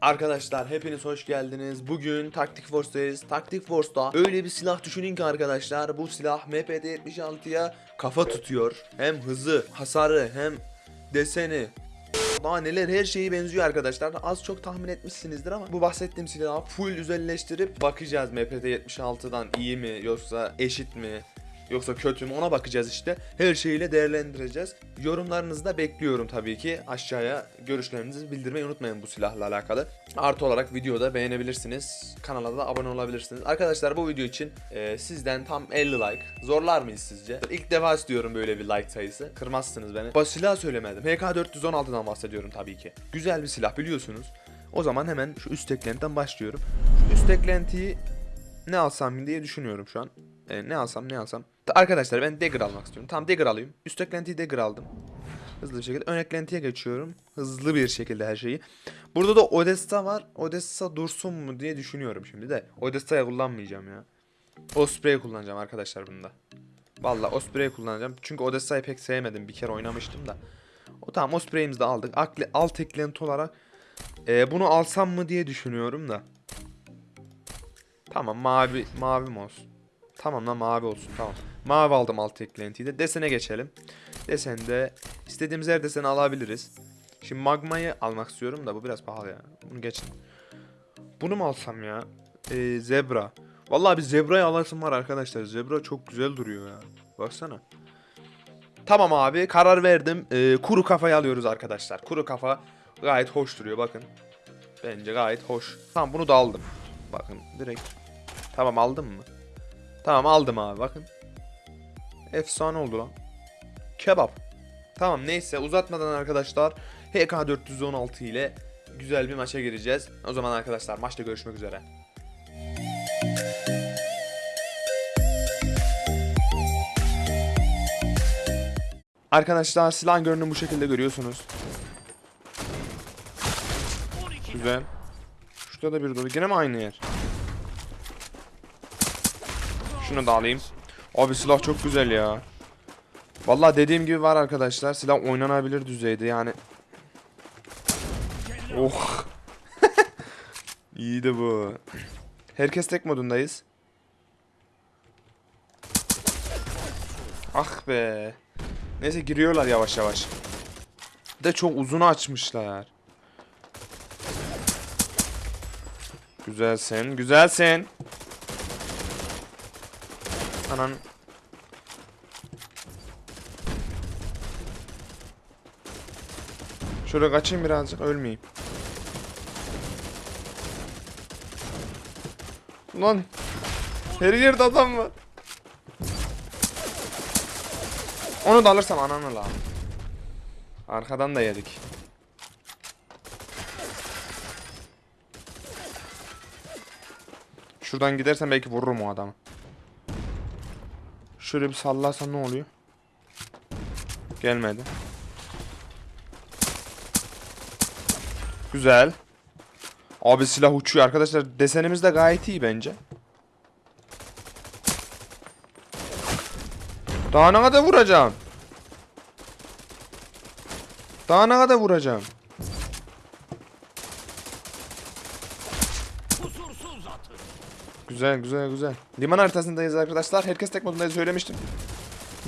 Arkadaşlar hepiniz hoş geldiniz. Bugün Taktik Force'dayız. Taktik Force'da öyle bir silah düşünün ki arkadaşlar bu silah MPD-76'ya kafa tutuyor. Hem hızı, hasarı hem deseni. Daha neler her şeyi benziyor arkadaşlar. Az çok tahmin etmişsinizdir ama bu bahsettiğim silahı full özelleştirip bakacağız MPD-76'dan iyi mi yoksa eşit mi Yoksa kötü mü ona bakacağız işte. Her şeyiyle değerlendireceğiz. Yorumlarınızı da bekliyorum tabii ki. Aşağıya görüşlerinizi bildirmeyi unutmayın bu silahla alakalı. Artı olarak videoda beğenebilirsiniz. Kanala da abone olabilirsiniz. Arkadaşlar bu video için e, sizden tam 50 like. Zorlar mıyız sizce? İlk defa istiyorum böyle bir like sayısı. Kırmazsınız beni. Bu silah söylemedim. HK416'dan bahsediyorum tabii ki. Güzel bir silah biliyorsunuz. O zaman hemen şu üst eklentiden başlıyorum. Şu üst eklentiyi ne alsam diye düşünüyorum şu an. E, ne alsam ne alsam. Arkadaşlar ben dagger almak istiyorum. Tamam dagger alayım. Üst eklentiyi dagger aldım. Hızlı bir şekilde ön eklentiye geçiyorum. Hızlı bir şekilde her şeyi. Burada da Odessa var. Odessa dursun mu diye düşünüyorum şimdi de. Odessa'ya kullanmayacağım ya. Osprey'i kullanacağım arkadaşlar bunda. Valla Osprey'i kullanacağım. Çünkü Odessa'yı pek sevmedim. Bir kere oynamıştım da. O tamam Osprey'imizi de aldık. Akle, alt eklenti olarak e, bunu alsam mı diye düşünüyorum da. Tamam mavi mavi mi olsun? Tamam lan mavi olsun tamam. Mavi aldım alt eklentiyi de. Desene geçelim. Desende istediğimiz her deseni alabiliriz. Şimdi magmayı almak istiyorum da bu biraz pahalı ya. Bunu geçin. Bunu mu alsam ya? Ee, zebra. Vallahi bir zebrayı alasım var arkadaşlar. Zebra çok güzel duruyor ya. Baksana. Tamam abi karar verdim. Ee, kuru kafayı alıyoruz arkadaşlar. Kuru kafa gayet hoş duruyor bakın. Bence gayet hoş. Tamam bunu da aldım. Bakın direkt. Tamam aldım mı? Tamam aldım abi bakın. Efsane oldu lan. Kebap. Tamam neyse uzatmadan arkadaşlar HK416 ile güzel bir maça gireceğiz. O zaman arkadaşlar maçta görüşmek üzere. Arkadaşlar silah görünümü bu şekilde görüyorsunuz. Güzel. Şurada da bir dolu. Yine mi aynı yer? Şunu da alayım. Abi silah çok güzel ya. Vallahi dediğim gibi var arkadaşlar. Silah oynanabilir düzeyde yani. Oh. İyiydi bu. Herkes tek modundayız. Ah be. Neyse giriyorlar yavaş yavaş. De çok uzun açmışlar. Güzelsin, güzelsin. Anan. Şöyle kaçayım birazcık ölmeyeyim. Lan. Her yerde adam var. Onu da alırsam ananı la. Arkadan da yedik. Şuradan gidersen belki vururum o adamı. Şöyle bir sallarsam ne oluyor? Gelmedi. Güzel. Abi silah uçuyor arkadaşlar. Desenimiz de gayet iyi bence. Daha ne kadar vuracağım? Daha ne kadar vuracağım? Güzel güzel güzel. Liman haritasındayız arkadaşlar. Herkes tek modundayız söylemiştim.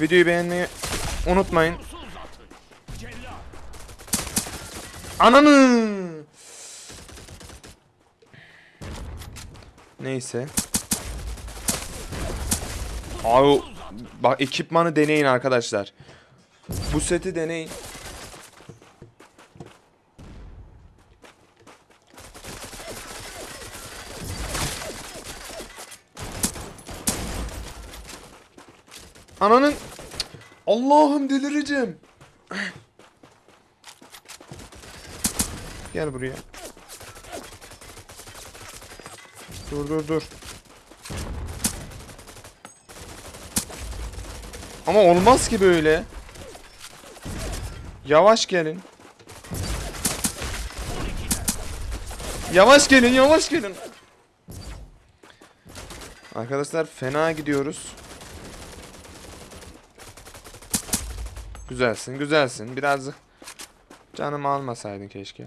Videoyu beğenmeyi unutmayın. Ananı. Neyse. Abi bak ekipmanı deneyin arkadaşlar. Bu seti deneyin. Ananın Allah'ım delireceğim. Gel buraya. Dur dur dur. Ama olmaz ki böyle. Yavaş gelin. Yavaş gelin, yavaş gelin. Arkadaşlar fena gidiyoruz. Güzelsin, güzelsin. Birazcık canımı almasaydın keşke.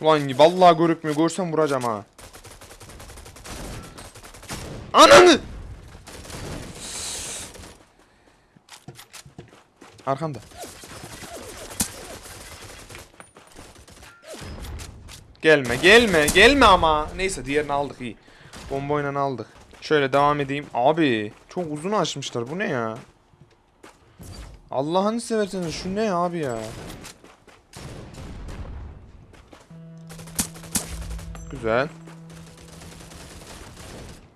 Ulan vallahi görükmüyor. Görsem vuracağım ha. Ananı! Arkamda. Gelme gelme gelme ama. Neyse diğerini aldık iyi. Bomboyla aldık. Şöyle devam edeyim. Abi çok uzun açmışlar. Bu ne ya? Allah'ını severseniz şu ne abi ya? Güzel.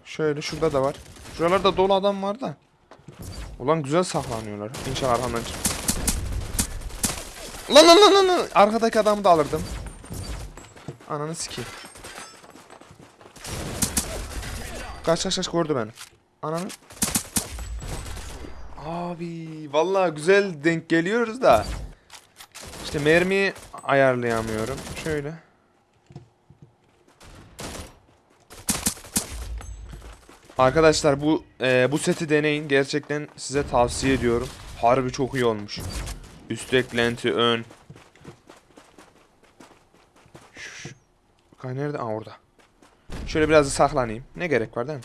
Şöyle şurada da var. Şuralarda dolu adam var da. Ulan güzel saklanıyorlar. İnşallah arkamdan çık. Lan lan lan lan. Arkadaki adamı da alırdım. Ananı sikeyim. Kaç kaç kaç gördü beni. Ananı. Abi vallahi güzel denk geliyoruz da. İşte mermiyi ayarlayamıyorum. Şöyle. Arkadaşlar bu e, bu seti deneyin. Gerçekten size tavsiye ediyorum. Harbi çok iyi olmuş. Üst eklenti ön. Şu- Kay nerede? Aa orada. Şöyle biraz da saklanayım. Ne gerek var değil mi?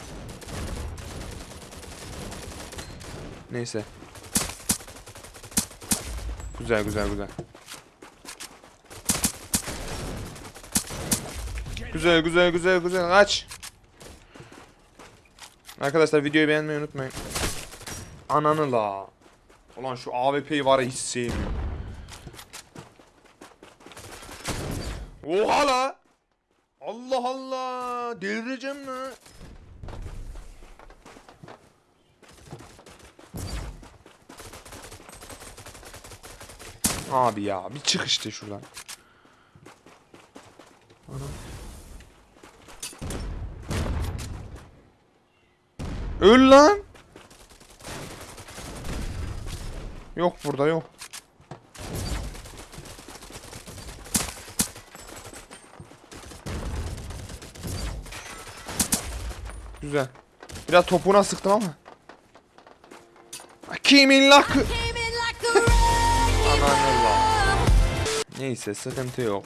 Neyse. Güzel güzel güzel. Güzel güzel güzel güzel kaç. Arkadaşlar videoyu beğenmeyi unutmayın. Ananı la. Ulan şu AWP'yi var ya hiç sevmiyorum. Oha la. Allah Allah. Delireceğim la. Abi ya bir çık işte şuradan. Anam. Öl lan. Yok burada yok. Güzel. Biraz topuğuna sıktım ama. Kimin lakı? Neyse sıkıntı yok.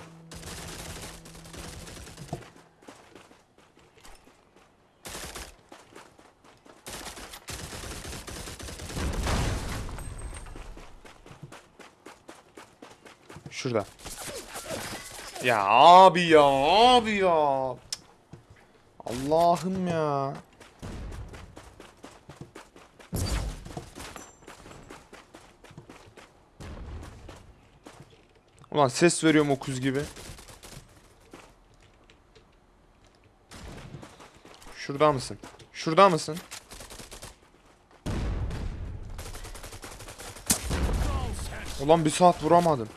Şurada. Ya abi ya abi ya. Allah'ım ya. Ulan ses veriyorum okuz gibi. Şurada mısın? Şurada mısın? Ulan bir saat vuramadım.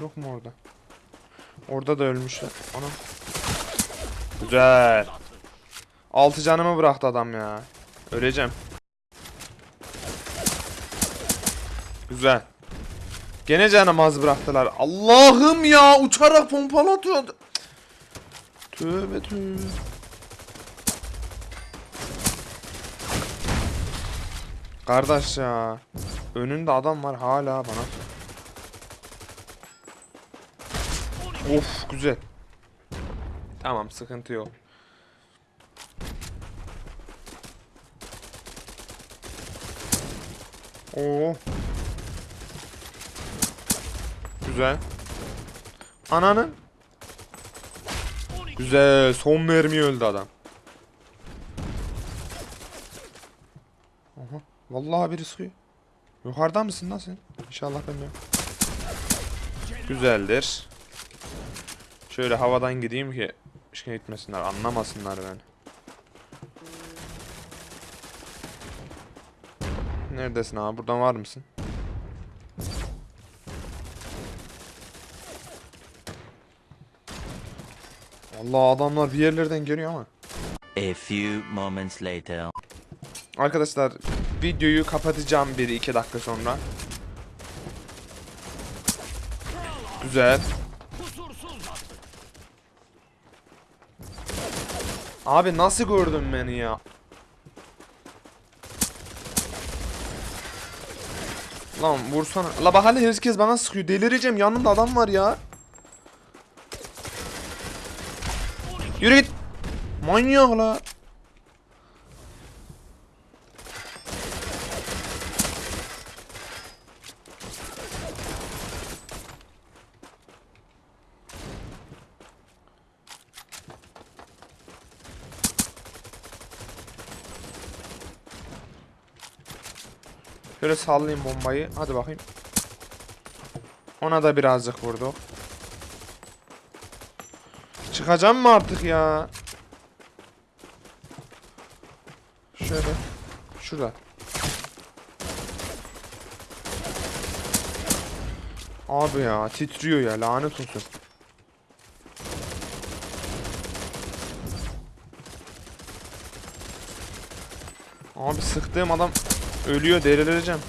Yok mu orada? Orada da ölmüşler. Ana. Güzel. Altı canımı bıraktı adam ya. Öleceğim. Güzel. Gene canım az bıraktılar. Allah'ım ya uçarak pompalı atıyordu. Tövbe tövbe. Kardeş ya. Önünde adam var hala bana. Of güzel. Tamam sıkıntı yok. Oo. Güzel. Ananın. Güzel. Son mermi öldü adam. Aha. Vallahi biri sıkıyor. Yukarıda mısın lan sen? İnşallah ben yok. Güzeldir. Şöyle havadan gideyim ki şey gitmesinler, anlamasınlar beni. Neredesin abi? Buradan var mısın? Allah adamlar bir yerlerden geliyor ama. A few moments later. Arkadaşlar videoyu kapatacağım 1-2 dakika sonra. Güzel. Abi nasıl gördün beni ya? Lan vursana. La bak hala herkes bana sıkıyor. Delireceğim. Yanımda adam var ya. Yürü git. Manyak la. Şöyle sallayayım bombayı. Hadi bakayım. Ona da birazcık vurduk. Çıkacağım mı artık ya? Şöyle. Şurada. Abi ya titriyor ya lanet olsun. Abi sıktığım adam ölüyor delireceğim.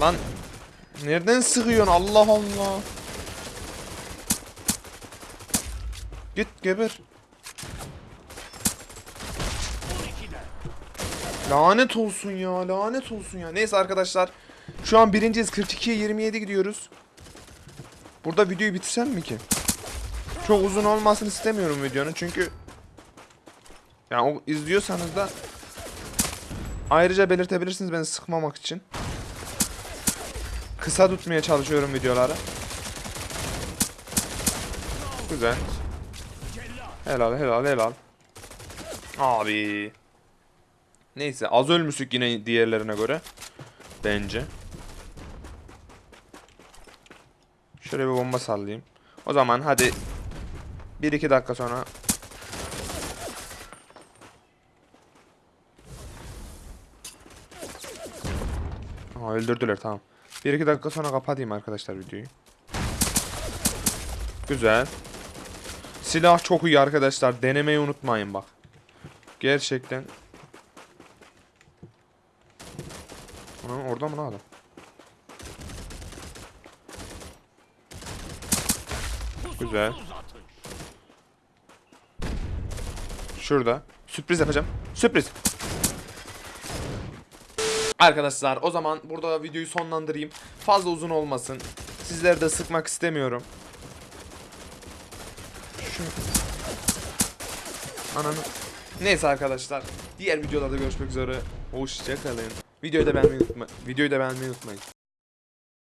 Lan nereden sıkıyorsun Allah Allah. Git geber. Lanet olsun ya lanet olsun ya. Neyse arkadaşlar. Şu an birinciyiz 42'ye 27 gidiyoruz. Burada videoyu bitirsem mi ki? Çok uzun olmasını istemiyorum videonun çünkü yani o izliyorsanız da ayrıca belirtebilirsiniz beni sıkmamak için. Kısa tutmaya çalışıyorum videoları. Güzel. Helal helal helal. Abi. Neyse az ölmüştük yine diğerlerine göre. Bence. Şöyle bir bomba sallayayım. O zaman hadi 1-2 dakika sonra Aa, öldürdüler tamam. 1-2 dakika sonra kapatayım arkadaşlar videoyu. Güzel. Silah çok iyi arkadaşlar. Denemeyi unutmayın bak. Gerçekten. Ana, orada mı lan adam? Güzel. Şurada. Sürpriz yapacağım. Sürpriz. Arkadaşlar o zaman burada videoyu sonlandırayım. Fazla uzun olmasın. Sizleri de sıkmak istemiyorum. Şu... Ananı. Neyse arkadaşlar. Diğer videolarda görüşmek üzere. Hoşçakalın. Videoyu da beğenmeyi unutmayın. Videoyu da beğenmeyi unutmayın.